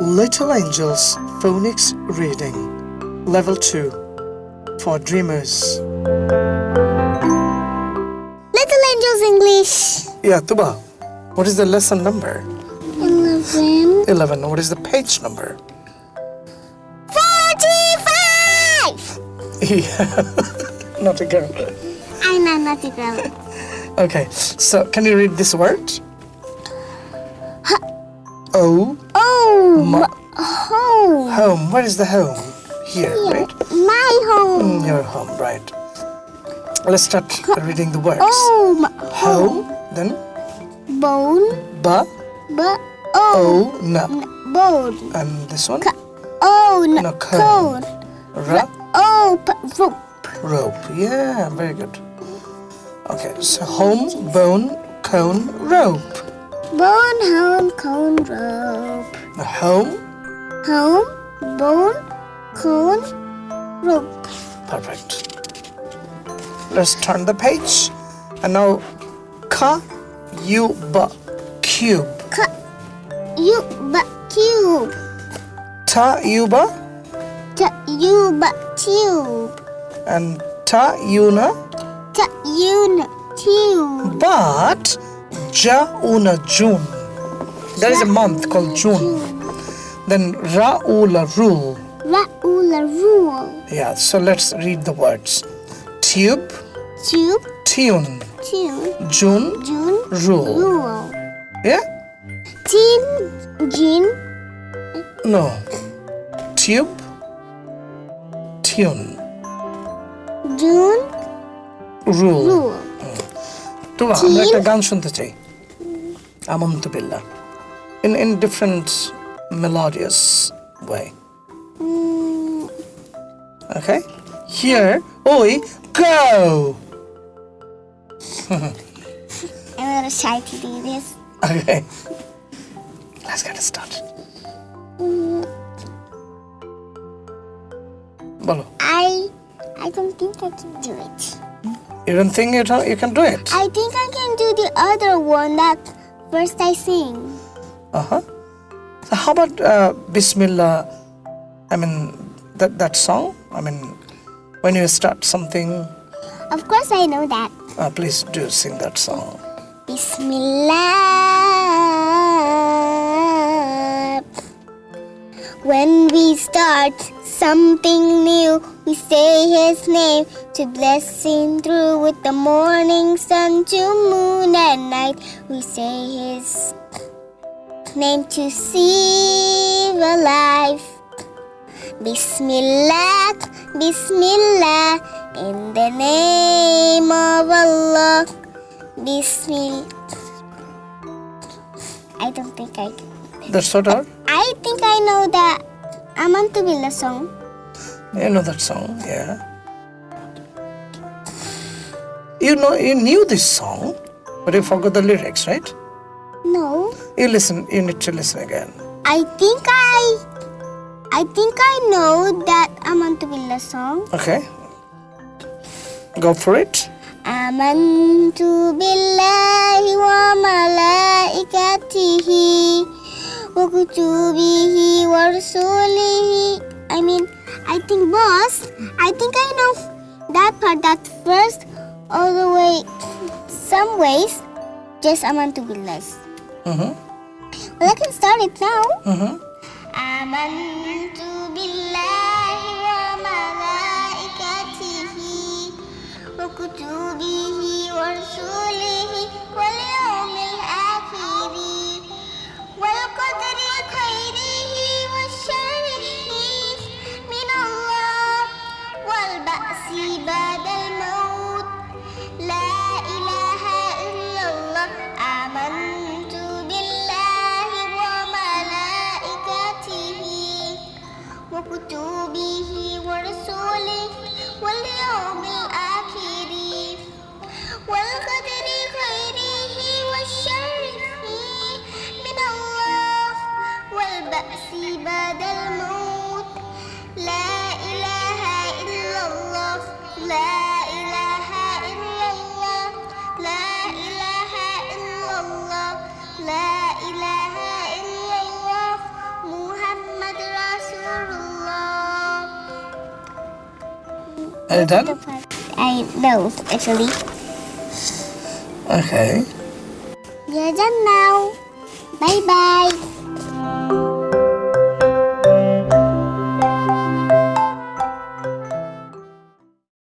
Little Angels Phonics Reading Level 2 for Dreamers. Little Angels English. Yeah, Tuba, what is the lesson number? 11. 11. What is the page number? 45! Yeah, not a girl. I know, not, a girl. Okay, so can you read this word? O Oh, home. home. Where is the home? Here, right? My home. Mm, Your home, right. Let's start reading the words. Home. Home, then Bone. ba, oh, o, na. bone. And this one, Oh, No, cone. ra, Oh, rope. rope. Yeah, very good. Okay, so home, bone, cone, rope. Bone, home, cone, rope. Home, Home, bone, cone, rope. perfect. Let's turn the page. And now, ka, u, ba, cube. Cut. You, but cube. Ta, u, ba, Ta, you, but tube. and ta, u, na. Ta, you, n- tube. But Ja Una June. There is a month called June. Then Ra Ula Rule. Raula rule. Yeah, so let's read the words. Tube, Tube, tune, tune, June, June, rule. rule. Yeah? Tin, gin, No. Tube, tune, June, rule. rule. তো আমরা একটা গান শুনতে চাই Amanta Pilla in, in different melodious way. Hmm. Okay? Here, oi, go! I'm a little shy to do this. Okay. Let's get it started. Hmm. Bolo. I I don't think I can do it. You don't think you, you can do it? I think I can do the other one that first I sing. uh-huh so how about uh, bismillah i mean that that song i mean when you start something Of course I know that. uh, please do sing that song Bismillah. When we start something new, we say His name to bless Him through with the morning sun to moon at night. We say His name to save a life. Bismillah, Bismillah, in the name of Allah. Bismillah. I don't think I can. That's sort of? I think I know the Amantubilla song. You know that song, yeah. You know, you knew this song, but you forgot the lyrics, right? No. You listen, you need to listen again. I think I, I think I know that Amantubilla song. Okay. Go for it. Amantu bil وكتبه ورسله I mean I think boss I think I know that part that first all the way some ways just amantu billah Mm-hmm. well I can start it now Mm-hmm. آمنت بالله وملائكته وكتبه ورسله واليوم والبأس بعد الموت. لا إله إلا الله. آمنت بالله وملائكته وكتبه ورسله واليوم الآخر. Are you done? I know, actually. Okay. You're done now. Bye bye.